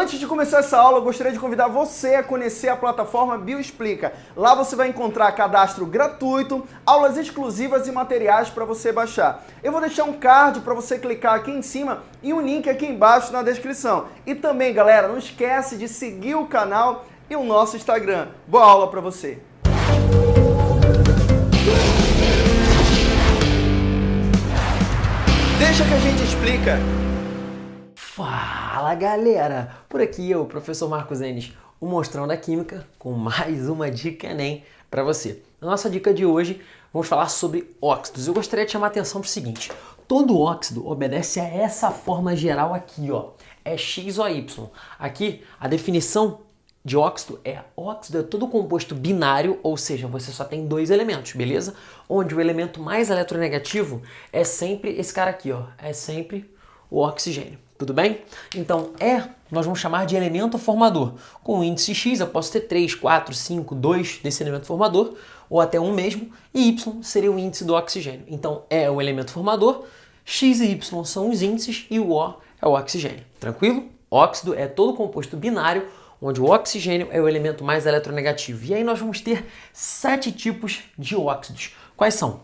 Antes de começar essa aula, eu gostaria de convidar você a conhecer a plataforma Bioexplica. Lá você vai encontrar cadastro gratuito, aulas exclusivas e materiais para você baixar. Eu vou deixar um card para você clicar aqui em cima e um link aqui embaixo na descrição. E também, galera, não esquece de seguir o canal e o nosso Instagram. Boa aula para você! Deixa que a gente explica. Fala galera! Por aqui eu, professor Marcos Enes, o Mostrão da Química, com mais uma dica Enem para você. Na nossa dica de hoje, vamos falar sobre óxidos. Eu gostaria de chamar a atenção para o seguinte, todo óxido obedece a essa forma geral aqui, ó, é X ou Y. Aqui, a definição de óxido é óxido é todo composto binário, ou seja, você só tem dois elementos, beleza? Onde o elemento mais eletronegativo é sempre esse cara aqui, ó, é sempre o oxigênio. Tudo bem? Então, E nós vamos chamar de elemento formador. Com o índice X eu posso ter 3, 4, 5, 2 desse elemento formador, ou até um mesmo, e Y seria o índice do oxigênio. Então, é o elemento formador, X e Y são os índices e o O é o oxigênio. Tranquilo? Óxido é todo composto binário, onde o oxigênio é o elemento mais eletronegativo. E aí nós vamos ter sete tipos de óxidos. Quais são?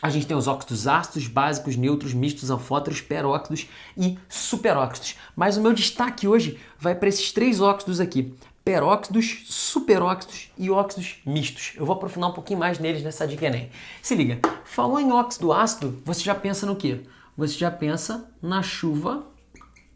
A gente tem os óxidos ácidos, básicos, neutros, mistos, anfóteros, peróxidos e superóxidos. Mas o meu destaque hoje vai para esses três óxidos aqui. Peróxidos, superóxidos e óxidos mistos. Eu vou aprofundar um pouquinho mais neles nessa dica Enem. Se liga, falou em óxido ácido, você já pensa no quê? Você já pensa na chuva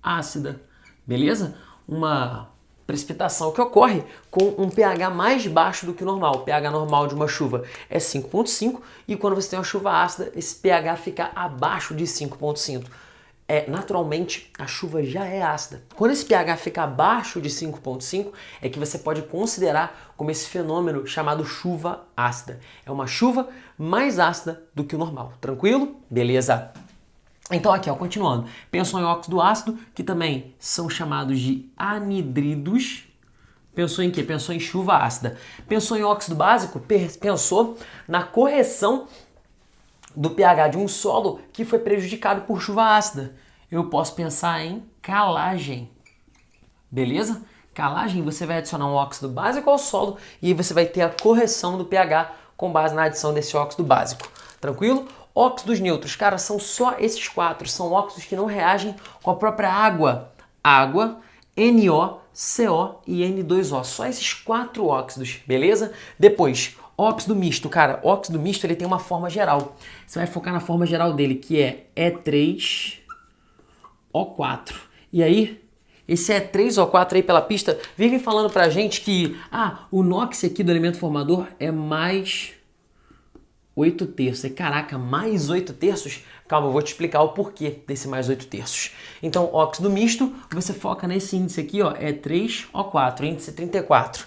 ácida, beleza? Uma precipitação que ocorre com um pH mais baixo do que o normal. O pH normal de uma chuva é 5.5 e quando você tem uma chuva ácida, esse pH fica abaixo de 5.5. É, naturalmente, a chuva já é ácida. Quando esse pH fica abaixo de 5.5, é que você pode considerar como esse fenômeno chamado chuva ácida. É uma chuva mais ácida do que o normal. Tranquilo? Beleza. Então aqui, ó, continuando, pensou em óxido ácido, que também são chamados de anidridos. Pensou em quê? Pensou em chuva ácida. Pensou em óxido básico? Pensou na correção do pH de um solo que foi prejudicado por chuva ácida. Eu posso pensar em calagem. Beleza? Calagem, você vai adicionar um óxido básico ao solo e aí você vai ter a correção do pH com base na adição desse óxido básico. Tranquilo? Óxidos neutros, cara, são só esses quatro. São óxidos que não reagem com a própria água. Água, NO, CO e N2O. Só esses quatro óxidos, beleza? Depois, óxido misto. Cara, óxido misto ele tem uma forma geral. Você vai focar na forma geral dele, que é E3O4. E aí, esse E3O4 aí pela pista vive falando pra gente que ah, o NOx aqui do elemento formador é mais 8 terços. E caraca, mais 8 terços? Calma, eu vou te explicar o porquê desse mais 8 terços. Então, óxido misto, você foca nesse índice aqui, ó, é 3O4, índice 34.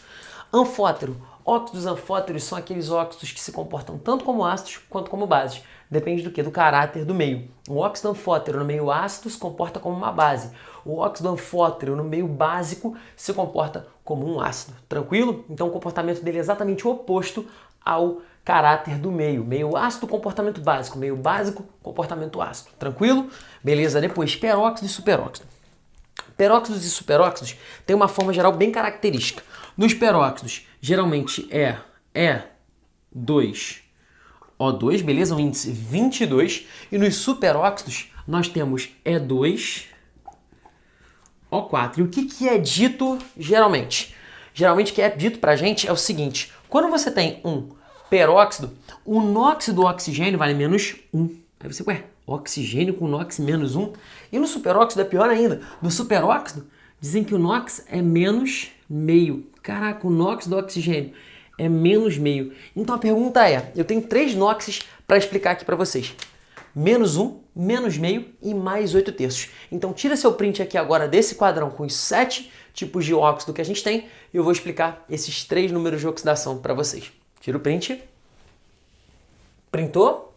Anfótero. Óxidos anfóteros são aqueles óxidos que se comportam tanto como ácidos quanto como bases. Depende do que? Do caráter do meio. O óxido anfótero no meio ácido se comporta como uma base. O óxido anfótero no meio básico se comporta como um ácido. Tranquilo? Então o comportamento dele é exatamente o oposto ao caráter do meio. Meio ácido, comportamento básico. Meio básico, comportamento ácido. Tranquilo? Beleza, depois peróxido e superóxido. Peróxidos e superóxidos têm uma forma geral bem característica. Nos peróxidos, geralmente é E2O2, beleza? Um índice 22. E nos superóxidos, nós temos E2O4. E o que, que é dito geralmente? Geralmente o que é dito pra gente é o seguinte, quando você tem um peróxido, o NOx do oxigênio vale menos 1. Aí você, ué, oxigênio com NOx menos 1? E no superóxido é pior ainda. No superóxido, dizem que o NOx é menos meio. Caraca, o NOx do oxigênio é menos meio. Então a pergunta é, eu tenho três NOxes para explicar aqui para vocês. Menos 1, menos meio e mais 8 terços. Então tira seu print aqui agora desse quadrão com os sete tipos de óxido que a gente tem e eu vou explicar esses três números de oxidação para vocês. Tira o print. Printou?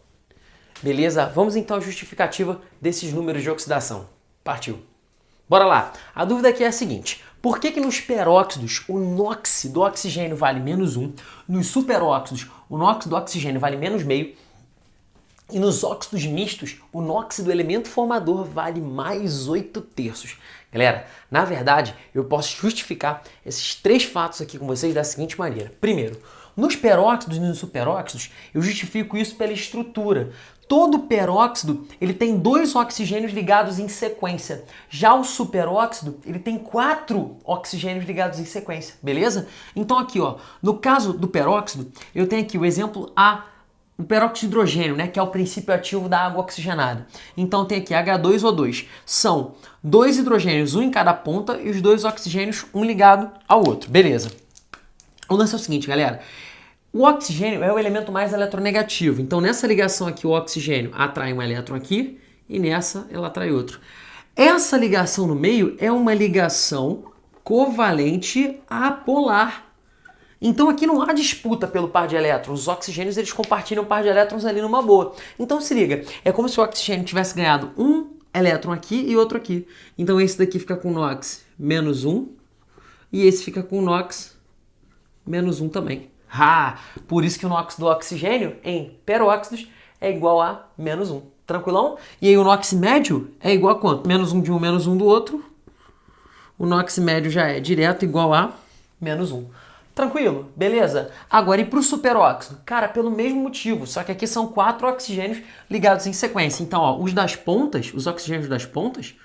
Beleza, vamos então à justificativa desses números de oxidação. Partiu. Bora lá. A dúvida aqui é a seguinte. Por que que nos peróxidos o NOx do oxigênio vale menos 1, nos superóxidos o NOx do oxigênio vale menos meio E nos óxidos mistos, o NOx do elemento formador vale mais 8 terços. Galera, na verdade, eu posso justificar esses três fatos aqui com vocês da seguinte maneira. Primeiro, nos peróxidos e nos superóxidos, eu justifico isso pela estrutura. Todo peróxido ele tem dois oxigênios ligados em sequência. Já o superóxido ele tem quatro oxigênios ligados em sequência, beleza? Então aqui, ó, no caso do peróxido, eu tenho aqui o exemplo A o peróxido de hidrogênio, né, que é o princípio ativo da água oxigenada. Então tem aqui H2O2. São dois hidrogênios, um em cada ponta, e os dois oxigênios, um ligado ao outro. Beleza. O lance é o seguinte, galera. O oxigênio é o elemento mais eletronegativo. Então nessa ligação aqui, o oxigênio atrai um elétron aqui, e nessa ela atrai outro. Essa ligação no meio é uma ligação covalente apolar. Então aqui não há disputa pelo par de elétrons. Os oxigênios eles compartilham par de elétrons ali numa boa. Então se liga, é como se o oxigênio tivesse ganhado um elétron aqui e outro aqui. Então esse daqui fica com NOx menos um e esse fica com NOx menos um também. Ah, por isso que o NOx do oxigênio em peróxidos é igual a menos um. Tranquilão? E aí o NOx médio é igual a quanto? Menos um de um, menos um do outro. O NOx médio já é direto igual a menos um. Tranquilo, beleza? Agora, e para o superóxido? Cara, pelo mesmo motivo, só que aqui são quatro oxigênios ligados em sequência. Então, ó, os das pontas, os oxigênios das pontas,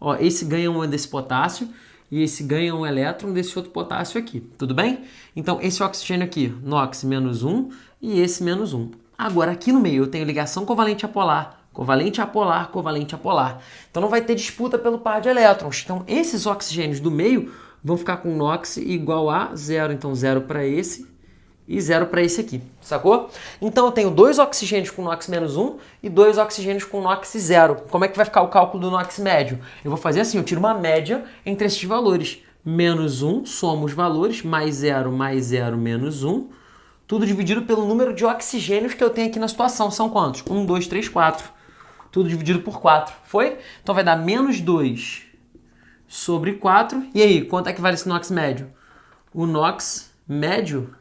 ó, esse ganha um desse potássio e esse ganha um elétron desse outro potássio aqui, tudo bem? Então, esse oxigênio aqui, NOx menos um e esse menos um. Agora, aqui no meio eu tenho ligação covalente apolar, covalente apolar, covalente apolar. Então, não vai ter disputa pelo par de elétrons. Então, esses oxigênios do meio vão ficar com NOx igual a zero. Então, zero para esse e zero para esse aqui, sacou? Então, eu tenho dois oxigênios com NOx menos 1 e dois oxigênios com NOx zero. Como é que vai ficar o cálculo do NOx médio? Eu vou fazer assim, eu tiro uma média entre esses valores. Menos 1, soma os valores, mais 0, mais 0, menos 1. Tudo dividido pelo número de oxigênios que eu tenho aqui na situação. São quantos? 1, 2, 3, 4. Tudo dividido por 4. Foi? Então vai dar menos 2 sobre 4. E aí, quanto é que vale esse NOx médio? O NOx médio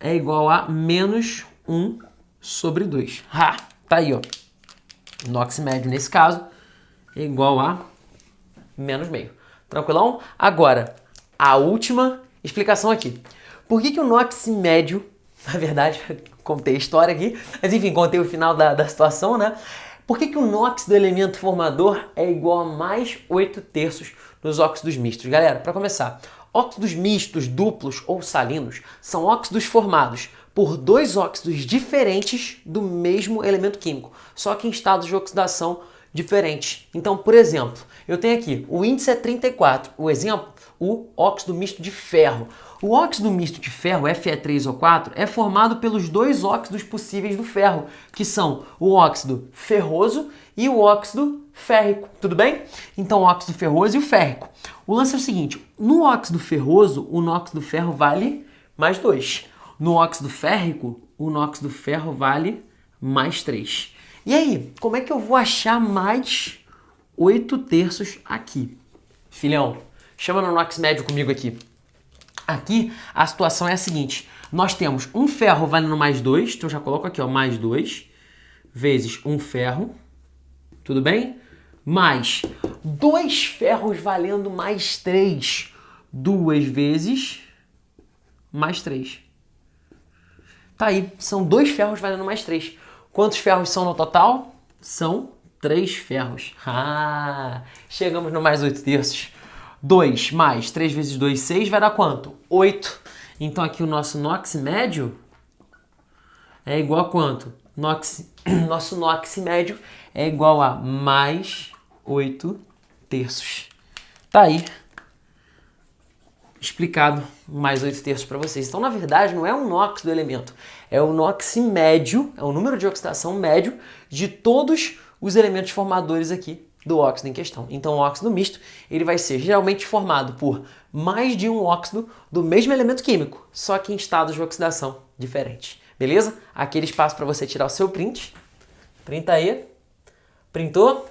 é igual a menos 1 sobre 2. Ha! Tá aí, ó. NOx médio, nesse caso, é igual a menos meio. Tranquilão? Agora, a última explicação aqui. Por que, que o NOx médio, na verdade, contei a história aqui, mas enfim, contei o final da, da situação, né? Por que, que o NOx do elemento formador é igual a mais 8 terços nos óxidos mistos? Galera, para começar, óxidos mistos, duplos ou salinos são óxidos formados por dois óxidos diferentes do mesmo elemento químico, só que em estados de oxidação diferentes. Então, por exemplo, eu tenho aqui, o índice é 34, o exemplo, o óxido misto de ferro. O óxido misto de ferro, Fe3O4, é formado pelos dois óxidos possíveis do ferro, que são o óxido ferroso e o óxido férrico, tudo bem? Então, óxido ferroso e o férrico. O lance é o seguinte, no óxido ferroso, o NOx do ferro vale mais 2. No óxido férrico, o NOx do ferro vale mais 3. E aí, como é que eu vou achar mais 8 terços aqui? Filhão, chama no NOx médio comigo aqui. Aqui a situação é a seguinte: nós temos um ferro valendo mais 2, então já coloco aqui, ó, mais 2, vezes um ferro, tudo bem? Mais dois ferros valendo mais 3, duas vezes mais 3. Tá aí, são dois ferros valendo mais 3. Quantos ferros são no total? São três ferros. Ah, chegamos no mais 8 terços. 2 mais 3 vezes 2, 6, vai dar quanto? 8. Então aqui o nosso NOx médio é igual a quanto? Nox, nosso NOx médio é igual a mais 8 terços. Tá aí explicado mais 8 terços para vocês. Então, na verdade, não é o NOx do elemento, é o NOx médio, é o número de oxidação médio de todos os elementos formadores aqui do óxido em questão. Então o óxido misto ele vai ser geralmente formado por mais de um óxido do mesmo elemento químico, só que em estados de oxidação diferentes. Beleza? Aquele espaço para você tirar o seu print. Printa aí. Printou?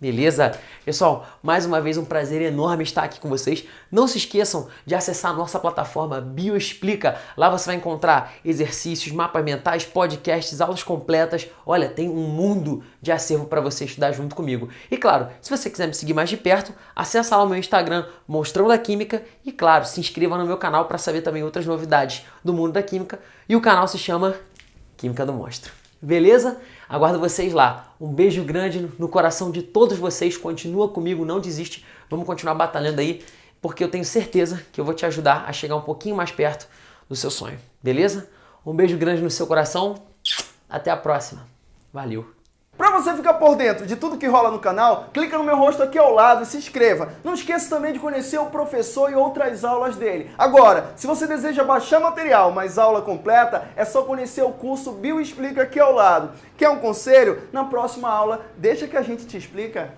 Beleza? Pessoal, mais uma vez um prazer enorme estar aqui com vocês. Não se esqueçam de acessar a nossa plataforma Bioexplica. Lá você vai encontrar exercícios, mapas mentais, podcasts, aulas completas. Olha, tem um mundo de acervo para você estudar junto comigo. E claro, se você quiser me seguir mais de perto, acessa lá o meu Instagram, Monstrão da Química. E claro, se inscreva no meu canal para saber também outras novidades do mundo da química. E o canal se chama Química do Monstro. Beleza? Aguardo vocês lá. Um beijo grande no coração de todos vocês. Continua comigo, não desiste. Vamos continuar batalhando aí, porque eu tenho certeza que eu vou te ajudar a chegar um pouquinho mais perto do seu sonho. Beleza? Um beijo grande no seu coração. Até a próxima. Valeu! Para você ficar por dentro de tudo que rola no canal, clica no meu rosto aqui ao lado e se inscreva. Não esqueça também de conhecer o professor e outras aulas dele. Agora, se você deseja baixar material, mas aula completa, é só conhecer o curso Bio Explica aqui ao lado. Quer um conselho? Na próxima aula, deixa que a gente te explica.